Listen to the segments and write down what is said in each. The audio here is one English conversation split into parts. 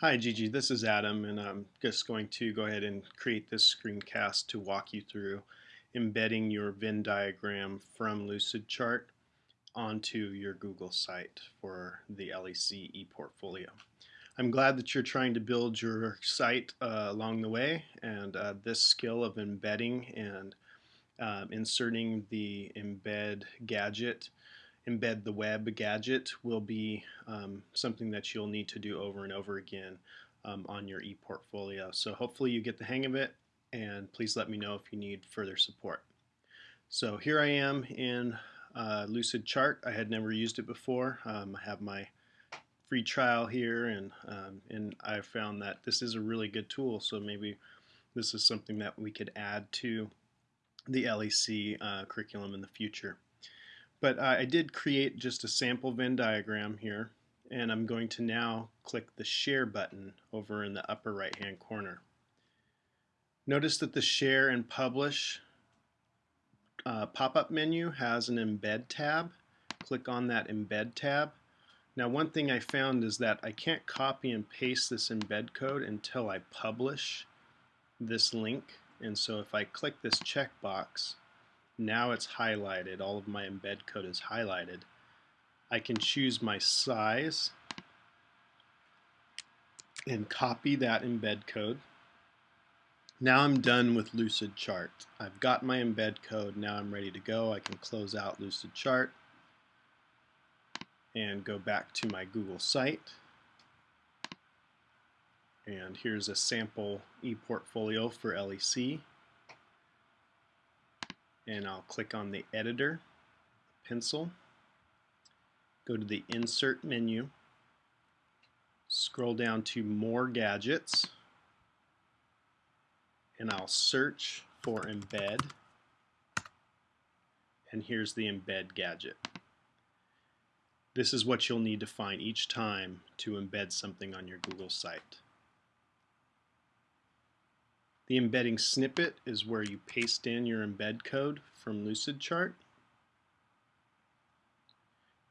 Hi Gigi, this is Adam and I'm just going to go ahead and create this screencast to walk you through embedding your Venn diagram from Lucidchart onto your Google site for the LEC ePortfolio. I'm glad that you're trying to build your site uh, along the way and uh, this skill of embedding and um, inserting the embed gadget embed the web gadget will be um, something that you'll need to do over and over again um, on your ePortfolio. So hopefully you get the hang of it and please let me know if you need further support. So here I am in uh, Lucidchart. I had never used it before. Um, I have my free trial here and, um, and I found that this is a really good tool so maybe this is something that we could add to the LEC uh, curriculum in the future. But uh, I did create just a sample Venn diagram here and I'm going to now click the share button over in the upper right hand corner. Notice that the share and publish uh, pop-up menu has an embed tab. Click on that embed tab. Now one thing I found is that I can't copy and paste this embed code until I publish this link and so if I click this checkbox now it's highlighted. All of my embed code is highlighted. I can choose my size and copy that embed code. Now I'm done with Lucidchart. I've got my embed code. Now I'm ready to go. I can close out Lucidchart and go back to my Google site. And here's a sample ePortfolio for LEC and I'll click on the editor pencil go to the insert menu scroll down to more gadgets and I'll search for embed. And here's the embed gadget. This is what you'll need to find each time to embed something on your Google site the embedding snippet is where you paste in your embed code from Lucidchart.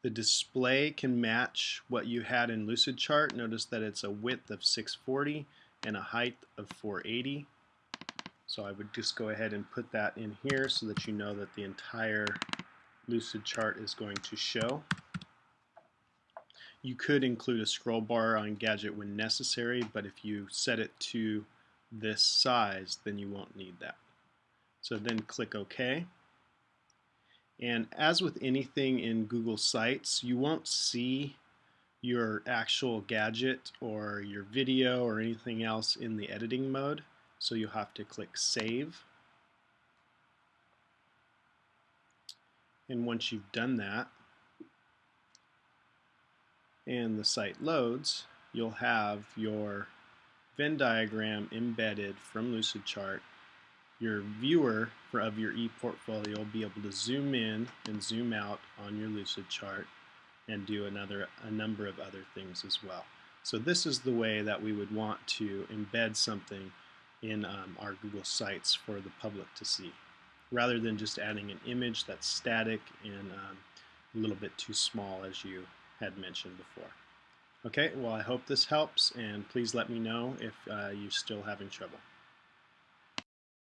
The display can match what you had in Lucidchart. Notice that it's a width of 640 and a height of 480. So I would just go ahead and put that in here so that you know that the entire Lucidchart is going to show. You could include a scroll bar on Gadget when necessary, but if you set it to this size, then you won't need that. So then click OK. And as with anything in Google Sites, you won't see your actual gadget or your video or anything else in the editing mode. So you'll have to click Save. And once you've done that, and the site loads, you'll have your Venn diagram embedded from Lucidchart, your viewer for, of your ePortfolio will be able to zoom in and zoom out on your Lucidchart and do another a number of other things as well. So this is the way that we would want to embed something in um, our Google Sites for the public to see, rather than just adding an image that's static and um, a little bit too small as you had mentioned before. Okay, well I hope this helps and please let me know if uh, you're still having trouble.